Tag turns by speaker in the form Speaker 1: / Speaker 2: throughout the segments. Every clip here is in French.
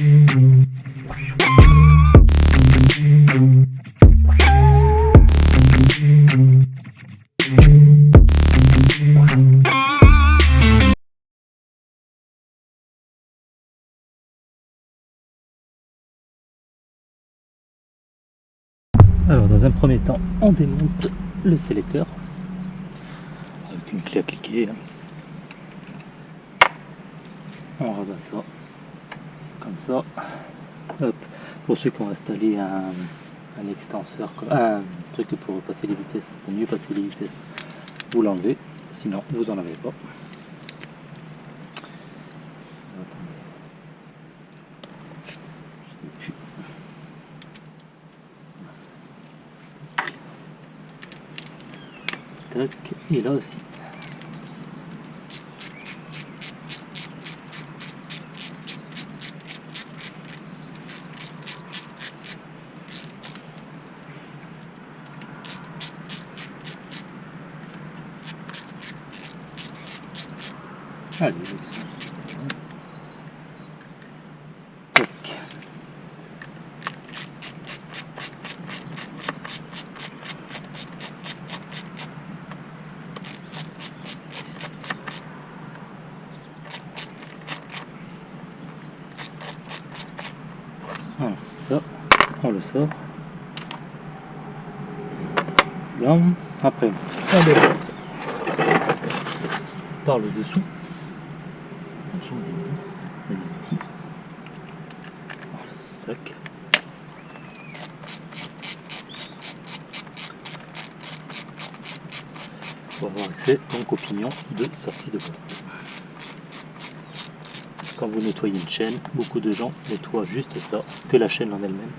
Speaker 1: Alors dans un premier temps, on démonte le sélecteur avec une clé à cliquer. On rabat ça comme ça. Hop. Pour ceux qui ont installé un, un extenseur, un truc pour passer les vitesses, pour mieux passer les vitesses, vous l'enlevez. Sinon, vous en avez pas. Et là aussi. On le sort. Là, après, on démonte par le dessous. On change les vis, les vis. Voilà, tac. Pour avoir accès donc au pignon de sortie de boîte. Quand vous nettoyez une chaîne, beaucoup de gens nettoient juste ça, que la chaîne en elle-même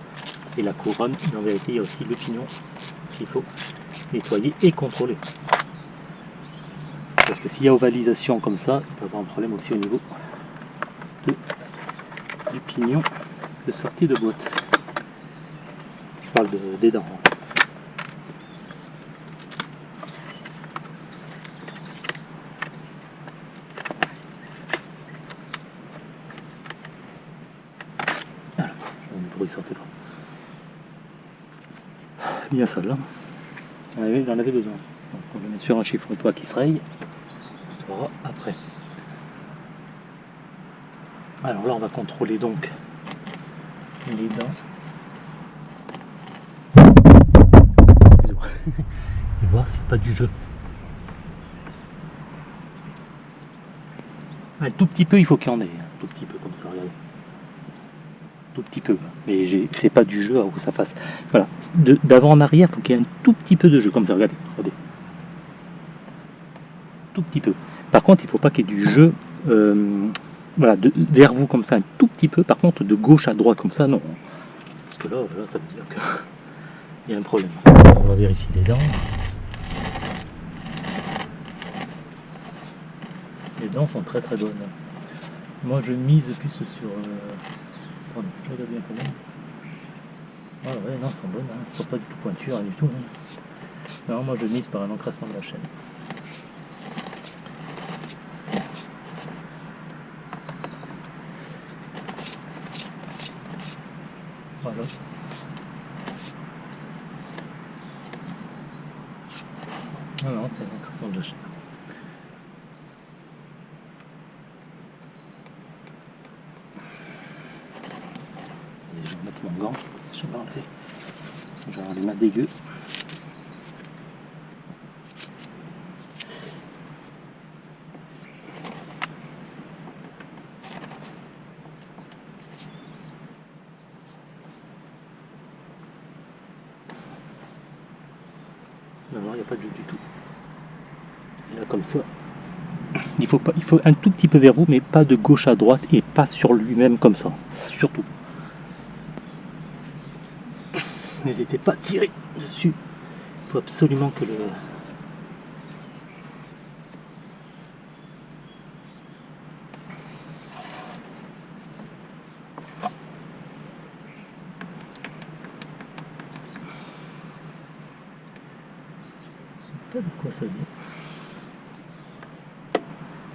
Speaker 1: et la couronne. En vérité, il y a aussi le pignon qu'il faut nettoyer et contrôler. Parce que s'il y a ovalisation comme ça, il peut y avoir un problème aussi au niveau du pignon de sortie de boîte. Je parle de- des dents. hein. Alors, bruit sortait pas. Bien ça là. Ah oui, j'en avais besoin. Donc, on le met sur un chiffon pas qui se raye. On verra après. Alors là, on va contrôler donc les dents. Et voir s'il n'y a pas du jeu. Un tout petit peu, il faut qu'il y en ait. Un tout petit peu comme ça, regardez. Tout petit peu. Mais j'ai- c'est pas du jeu à où ça fasse. Voilà. D'avant en arrière, il faut qu'il y ait un tout petit peu de jeu comme ça. Regardez. regardez. Tout petit peu. Par contre, il faut pas qu'il y ait du jeu euh, voilà, de- vers vous comme ça, un tout petit peu. Par contre, de gauche à droite comme ça, non. Parce que là, là ça veut dire qu'il y a un problème. On va vérifier les dents. Les dents sont très très bonnes. Moi, je mise plus sur... Euh... Pardon, je regarde bien quand même. Ah ouais, non, elles sont bonnes. Hein. Elles sont pas du tout pointues, rien du tout. hein. Moi, je mise par un encrassement de la chaîne. Voilà. Non, non, c'est l'encrassement de la chaîne. Allez, je vais mettre mon gant. Je vais enlever. Je vais avoir les mains dégueu. Non, non, il pas de jeu du tout. Là, comme ça, il faut, pas, il faut un tout petit peu vers vous, mais pas de gauche à droite et pas sur lui-même comme ça. Surtout. N'hésitez pas à tirer dessus. Il faut absolument que le.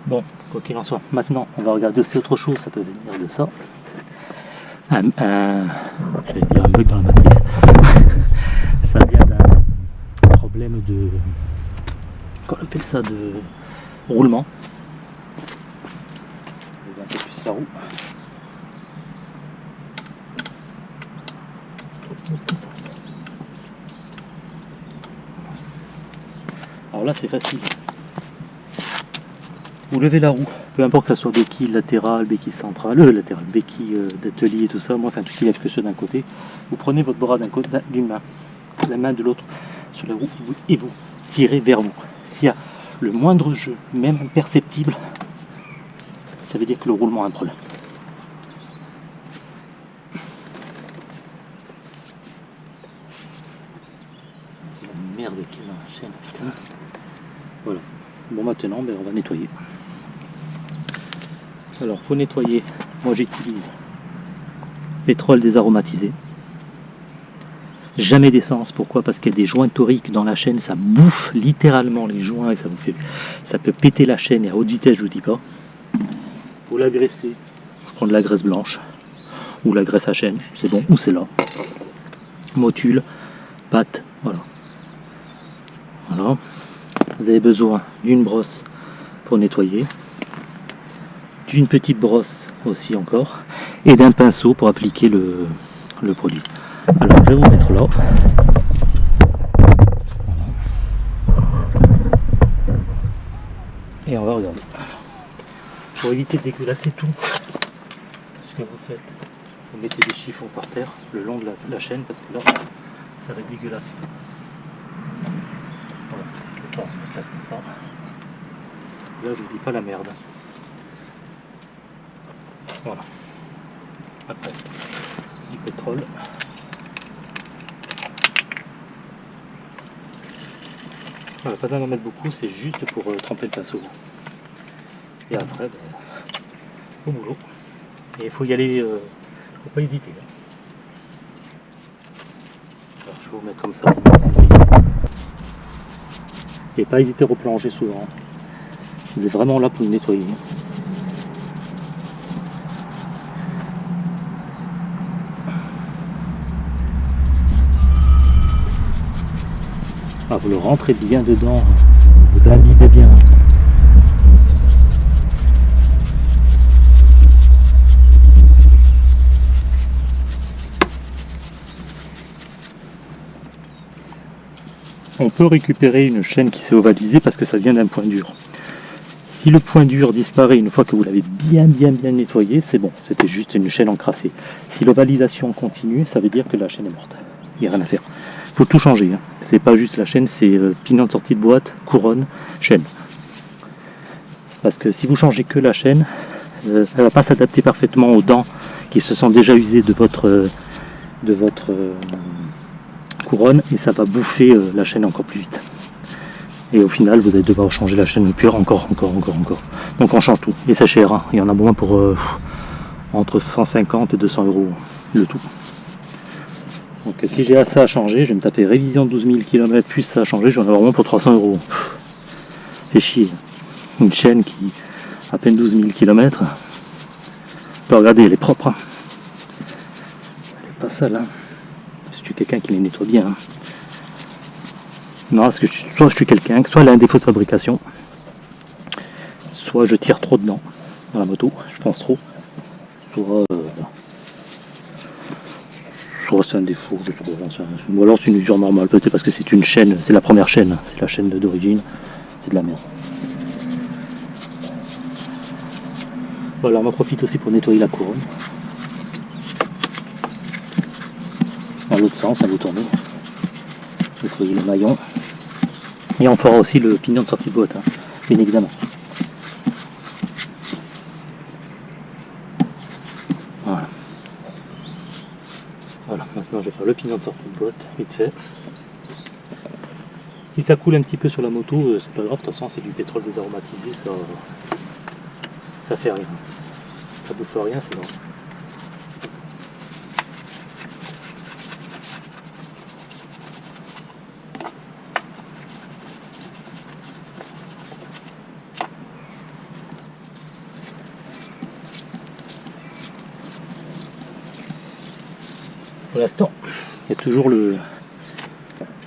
Speaker 1: Bon, quoi qu'il en soit, maintenant on va regarder aussi autre chose, ça peut venir de ça. un, un- j'allais dire un bug dans la matrice. ça vient d'un problème de. Qu'on appelle ça de roulement. Je vais un peu plus la roue. Dans tous sens. Alors là c'est facile. Vous levez la roue, peu importe que ça soit béquille latérale, béquille centrale, euh, latérale, béquille euh, d'atelier et tout ça, moi c'est un truc qui lève que ça d'un côté. Vous prenez votre bras d'un côté, d'un- d'une main, la main de l'autre sur la roue et vous, et vous tirez vers vous. S'il y a le moindre jeu, même imperceptible, ça veut dire que le roulement a un problème. La merde qui est dans la chaîne, putain. Bon maintenant, ben, on va nettoyer. Alors pour nettoyer, moi j'utilise pétrole désaromatisé. Jamais d'essence, pourquoi? Parce qu'il y a des joints toriques dans la chaîne, ça bouffe littéralement les joints et ça vous fait. ça peut péter la chaîne et à haute vitesse, je vous dis pas. Pour la graisser, je prends de la graisse blanche ou la graisse à chaîne, c'est bon, ou c'est là. Motule, pâte, voilà. Voilà. Vous avez besoin d'une brosse pour nettoyer, d'une petite brosse aussi encore, et d'un pinceau pour appliquer le, produit. Alors je vais vous mettre là. Et on va regarder. Pour éviter de dégueulasser tout, ce que vous faites, vous mettez des chiffons par terre le long de la, la chaîne parce que là, ça va être dégueulasse. Voilà, je vais pas mettre là comme Là, je vous dis pas la merde. Voilà. Après, du pétrole. Voilà, pas besoin d'en mettre beaucoup, c'est juste pour euh, tremper le pinceau. Et après, ben, au boulot. Et il faut y aller, euh, faut pas hésiter. hein. Alors, je vais vous mettre comme ça. Et pas hésiter à replonger souvent. Vous êtes vraiment là pour le nettoyer. Ah, vous le rentrez bien dedans, vous imbibez bien. On peut récupérer une chaîne qui s'est ovalisée parce que ça vient d'un point dur. Si le point dur disparaît une fois que vous l'avez bien bien bien nettoyé, c'est bon, c'était juste une chaîne encrassée. Si l'ovalisation continue, ça veut dire que la chaîne est morte. Il n'y a rien à faire. Il faut tout changer. hein. C'est pas juste la chaîne, c'est euh, de sortie de boîte, couronne, chaîne. Parce que si vous changez que la chaîne, euh, elle va pas s'adapter parfaitement aux dents qui se sont déjà usées de votre, euh, de votre euh, couronne et ça va bouffer euh, la chaîne encore plus vite. Et au final, vous allez devoir changer la chaîne pure encore, encore, encore, encore. Donc on change tout. Et c'est cher. hein. Il y en a moins pour euh, entre 150 et 200 euros le tout. Donc si j'ai ça à changer, je vais me taper révision de 12 000 km plus ça à changer, j'en ai vraiment pour 300 euros. Fait chier. Une chaîne qui à peine 12 000 km. regardez, elle est propre. hein. Elle est pas sale. Hein. Quelqu'un qui les nettoie bien. hein. Non, parce que je- soit je suis quelqu'un, soit elle a un défaut de fabrication, soit je tire trop dedans dans la moto, je pense trop, soit, euh, soit c'est un défaut, je rien. ou alors c'est une usure normale, peut-être parce que c'est une chaîne, c'est la première chaîne, c'est la chaîne d'origine, c'est de la merde. Voilà, on en profite aussi pour nettoyer la couronne. L'autre sens, à vous tourner. Nettoyer le maillon. Et on fera aussi le pignon de sortie de boîte, hein, bien évidemment. Voilà. Voilà, maintenant je vais faire le pignon de sortie de boîte, vite fait. Si ça coule un petit peu sur la moto, euh, c'est pas grave, de toute façon c'est du pétrole désaromatisé, ça, ça fait rien. Ça bouffe rien, c'est bon. Pour l'instant, il y a toujours le,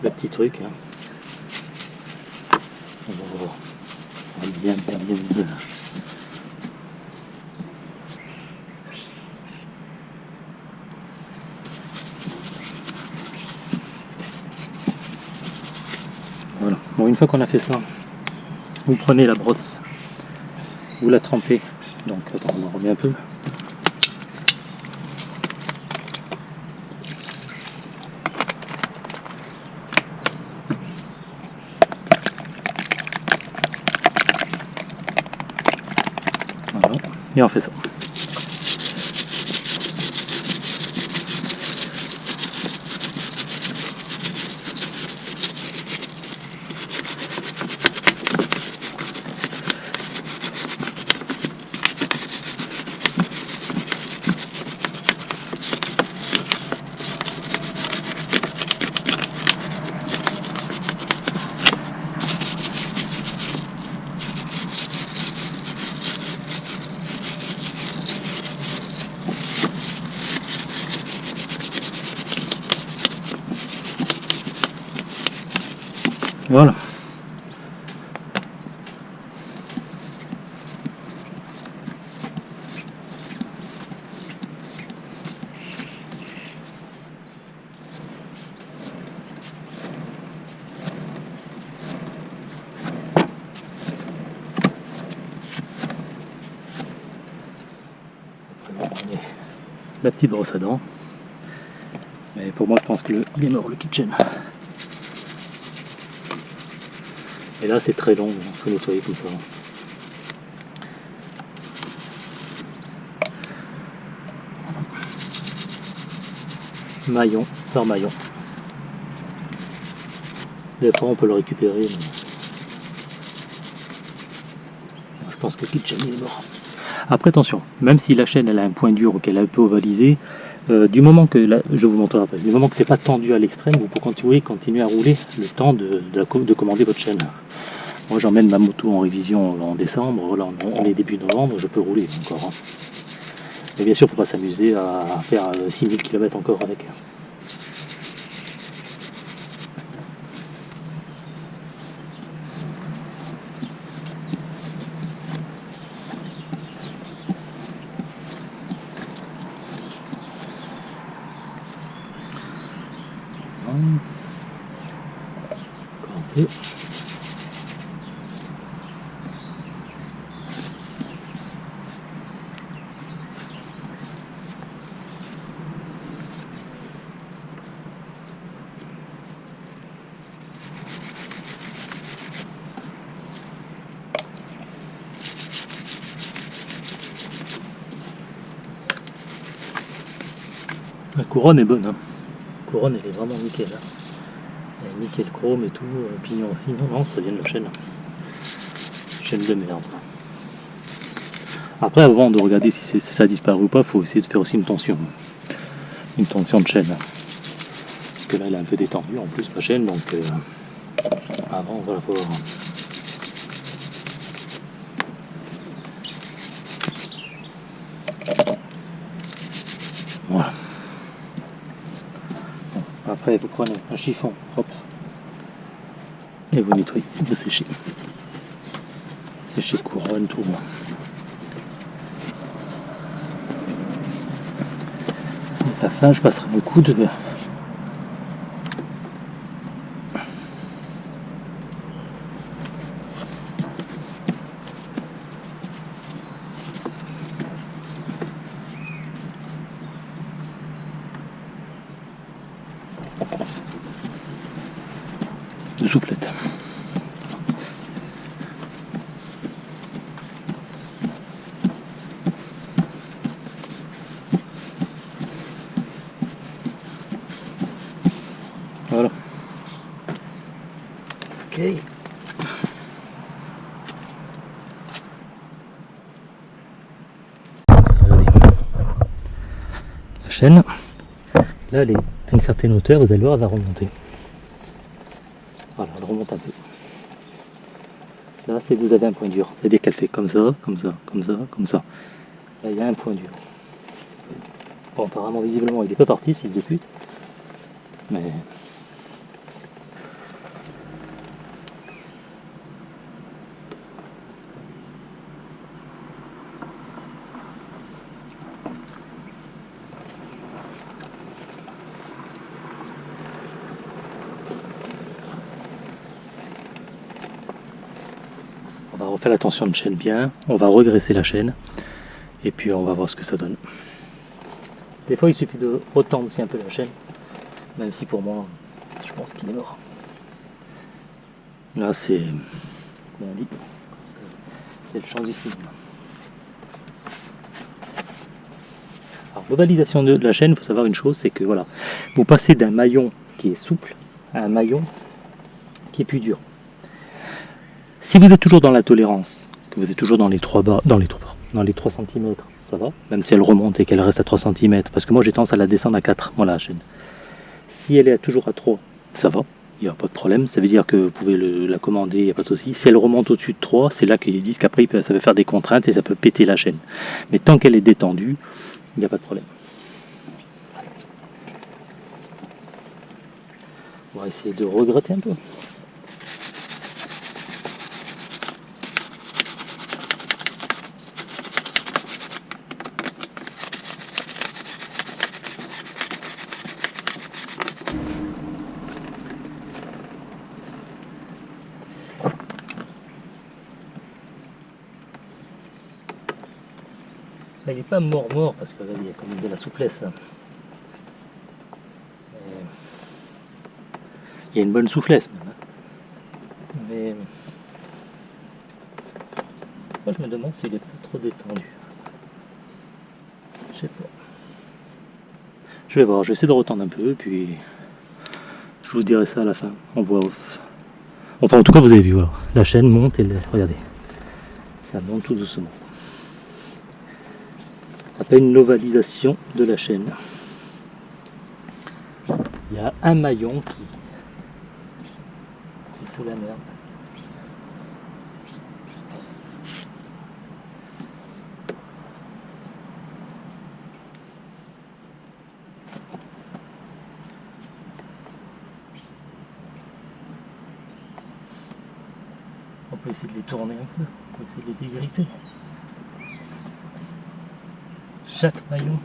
Speaker 1: petit truc. Hein. Va bien, bien, bien. Voilà. Bon, une fois qu'on a fait ça, vous prenez la brosse, vous la trempez. Donc, attends, on en remet un peu. Voilà. Et on fait ça. Voilà. Après, on prenait La brosse à dents. Mais pour moi, je pense que le, il est mort le kitchen. Et là, c'est très long, il faut nettoyer comme ça. Maillon par maillon. Et après, on peut le récupérer. Je pense que le kitchen est mort. Après, attention, même si la chaîne a un point dur ou qu'elle est un peu ovalisée, euh, du moment que, la- je vous du moment que c'est pas tendu à l'extrême, vous pouvez continuer, continuer à rouler le temps de, de, de commander votre chaîne. Moi j'emmène ma moto en révision en décembre, là on est début novembre, je peux rouler encore. hein. Mais bien sûr, il faut pas s'amuser à faire euh, 6000 km encore avec. La couronne est bonne. Hein. La couronne elle est vraiment nickel. Hein. Est nickel chrome et tout, euh, pignon aussi. Non, non, ça vient de la chaîne. Chaîne de merde. Après, avant de regarder si, ça a disparu ou pas, faut essayer de faire aussi une tension. Une tension de chaîne. Parce que là, elle est un peu détendue en plus, la chaîne. Donc, euh, avant, voilà, faut voir. Vous prenez un chiffon propre et vous nettoyez, vous séchez. Séchez couronne, tout. À la fin, je passerai un coup de de soufflette. Voilà. La chaîne, là elle est à une certaine hauteur, vous allez voir, elle va remonter. Voilà, elle remonte un peu. Là, c'est vous avez un point dur. C'est-à-dire qu'elle fait comme ça, comme ça, comme ça, comme ça. Là, il y a un point dur. Bon, apparemment, visiblement, il est pas parti, fils de pute. Mais on va refaire la tension de chaîne bien, on va regresser la chaîne et puis on va voir ce que ça donne. Des fois il suffit de retendre aussi un peu la chaîne, même si pour moi je pense qu'il est mort. Là c'est, c'est le champ du cinéma. Alors globalisation de la chaîne, il faut savoir une chose, c'est que voilà, vous passez d'un maillon qui est souple à un maillon qui est plus dur. Si vous êtes toujours dans la tolérance, que vous êtes toujours dans les 3 bas, dans les 3 dans les 3 cm, ça va, même si elle remonte et qu'elle reste à 3 cm, parce que moi j'ai tendance à la descendre à 4, moi la chaîne. Si elle est toujours à 3, ça va, il n'y a pas de problème, ça veut dire que vous pouvez la commander, il n'y a pas de souci. Si elle remonte au-dessus de 3, c'est là qu'ils disent qu'après ça peut faire des contraintes et ça peut péter la chaîne. Mais tant qu'elle est détendue, il n'y a pas de problème. On va essayer de regretter un peu. Il n'est pas mort-mort parce qu'il y a quand même de la souplesse. Hein. Il y a une bonne souplesse même. Hein. Mais moi je me demande s'il est pas trop détendu. Je sais pas. Je vais voir, je vais essayer de retendre un peu, puis je vous dirai ça à la fin. On voit Enfin en tout cas vous avez vu, voilà. la chaîne monte et regardez, ça monte tout doucement une novalisation de la chaîne. Il y a un maillon qui, qui fout la merde. On peut essayer de les tourner un peu, on peut essayer de les dégripper chaque maillon.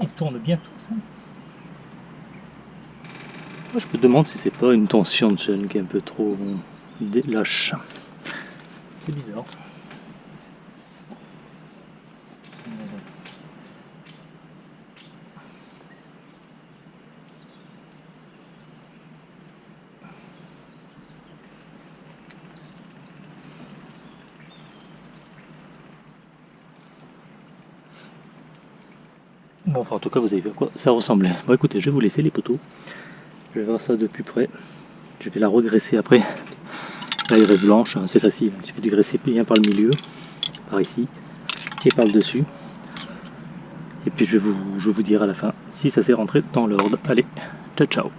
Speaker 1: Il tourne bien tout ça. Moi je me demande si c'est pas une tension de chaîne qui est un peu trop lâche. C'est bizarre. Bon, enfin, en tout cas, vous avez vu à quoi ça ressemblait. Bon, écoutez, je vais vous laisser les poteaux. Je vais voir ça de plus près. Je vais la regresser après. Là, il reste blanche, hein, c'est facile. Il suffit de graisser bien par le milieu, par ici, et par le dessus. Et puis, je vais vous, je vous dire à la fin si ça s'est rentré dans l'ordre. Allez, ciao, ciao